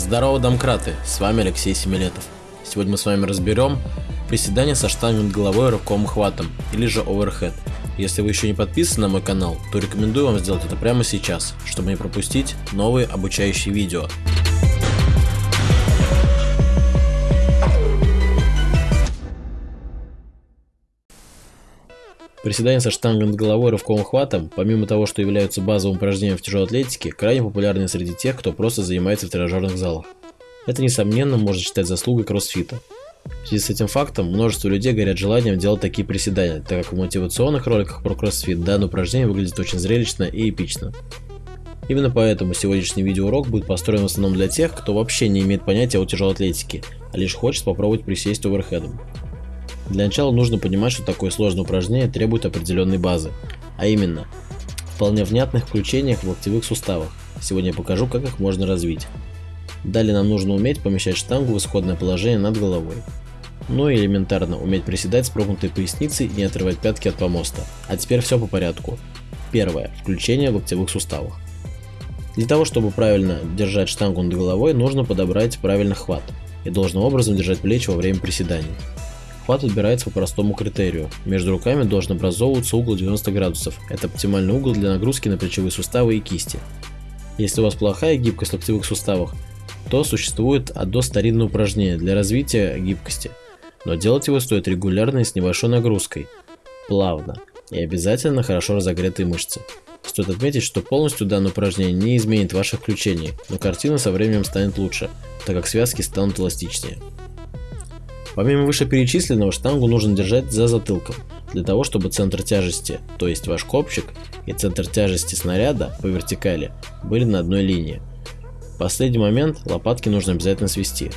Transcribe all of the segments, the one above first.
Здорово, домкраты! С вами Алексей Семилетов. Сегодня мы с вами разберем приседания со штангой головой рывковым хватом, или же оверхед. Если вы еще не подписаны на мой канал, то рекомендую вам сделать это прямо сейчас, чтобы не пропустить новые обучающие видео. Приседания со штангой над головой рывковым хватом, помимо того, что являются базовым упражнением в тяжелой атлетике, крайне популярны среди тех, кто просто занимается в тренажерных залах. Это, несомненно, можно считать заслугой кроссфита. В связи с этим фактом, множество людей горят желанием делать такие приседания, так как в мотивационных роликах про кроссфит данное упражнение выглядит очень зрелищно и эпично. Именно поэтому сегодняшний видеоурок будет построен в основном для тех, кто вообще не имеет понятия о тяжелой атлетике, а лишь хочет попробовать присесть оверхедом. Для начала нужно понимать, что такое сложное упражнение требует определенной базы, а именно, вполне внятных включениях в локтевых суставах. Сегодня я покажу, как их можно развить. Далее нам нужно уметь помещать штангу в исходное положение над головой. Ну и элементарно уметь приседать с прогнутой поясницей и не отрывать пятки от помоста. А теперь все по порядку. Первое. Включение в локтевых суставах. Для того, чтобы правильно держать штангу над головой, нужно подобрать правильный хват и должным образом держать плечи во время приседаний. Хват отбирается по простому критерию. Между руками должен образовываться угол 90 градусов. Это оптимальный угол для нагрузки на плечевые суставы и кисти. Если у вас плохая гибкость в локтевых суставах, то существует одно старинное упражнение для развития гибкости. Но делать его стоит регулярно и с небольшой нагрузкой, плавно и обязательно хорошо разогретые мышцы. Стоит отметить, что полностью данное упражнение не изменит ваших включений, но картина со временем станет лучше, так как связки станут эластичнее. Помимо вышеперечисленного, штангу нужно держать за затылком, для того чтобы центр тяжести, то есть ваш копчик, и центр тяжести снаряда по вертикали были на одной линии. В последний момент лопатки нужно обязательно свести,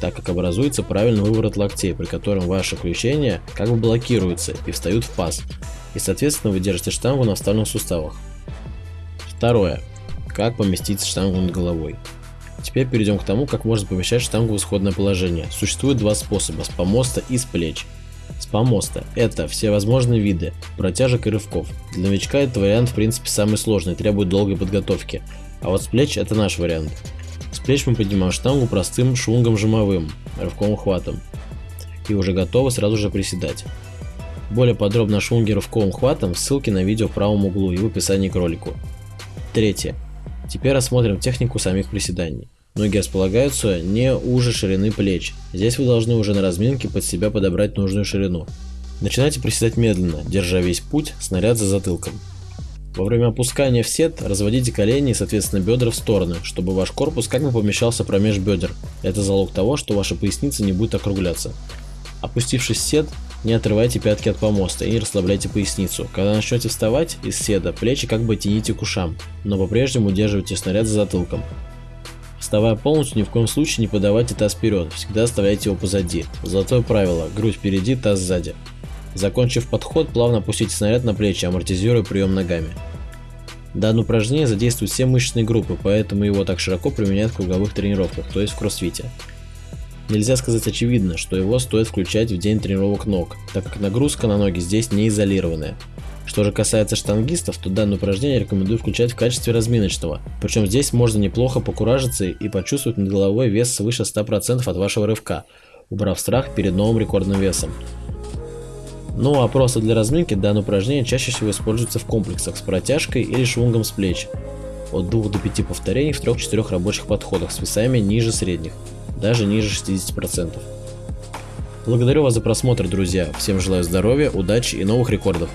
так как образуется правильный выворот локтей, при котором ваши включения как бы блокируются и встают в паз, и соответственно вы держите штангу на вставленных суставах. Второе. Как поместить штангу над головой. Теперь перейдем к тому, как можно помещать штангу в исходное положение. Существует два способа, с помоста и с плеч. С помоста – это все возможные виды протяжек и рывков. Для новичка этот вариант в принципе самый сложный, требует долгой подготовки. А вот с плеч – это наш вариант. С плеч мы поднимаем штангу простым швунгом жимовым, рывковым хватом. И уже готовы сразу же приседать. Более подробно о швунге рывковым хватом ссылки на видео в правом углу и в описании к ролику. Третье. Теперь рассмотрим технику самих приседаний. Ноги располагаются не уже ширины плеч. Здесь вы должны уже на разминке под себя подобрать нужную ширину. Начинайте приседать медленно, держа весь путь снаряд за затылком. Во время опускания в сет разводите колени и соответственно бедра в стороны, чтобы ваш корпус как бы помещался промеж бедер. Это залог того, что ваша поясница не будет округляться. Опустившись в сет, не отрывайте пятки от помоста и не расслабляйте поясницу. Когда начнете вставать из седа, плечи как бы тяните к ушам, но по-прежнему удерживайте снаряд за затылком. Вставая полностью, ни в коем случае не подавайте таз вперед, всегда оставляйте его позади. Золотое правило, грудь впереди, таз сзади. Закончив подход, плавно опустите снаряд на плечи, амортизируя прием ногами. Данное упражнение задействует все мышечные группы, поэтому его так широко применяют в круговых тренировках, то есть в кроссфите. Нельзя сказать очевидно, что его стоит включать в день тренировок ног, так как нагрузка на ноги здесь не изолированная. Что же касается штангистов, то данное упражнение рекомендую включать в качестве разминочного, причем здесь можно неплохо покуражиться и почувствовать над головой вес свыше 100% от вашего рывка, убрав страх перед новым рекордным весом. Ну а просто для разминки данное упражнение чаще всего используется в комплексах с протяжкой или швунгом с плеч. От 2 до 5 повторений в 3-4 рабочих подходах с весами ниже средних даже ниже 60%. Благодарю вас за просмотр, друзья. Всем желаю здоровья, удачи и новых рекордов.